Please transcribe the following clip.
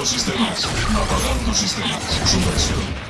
Apagando sistemas. Apagando sistemas. Subversión.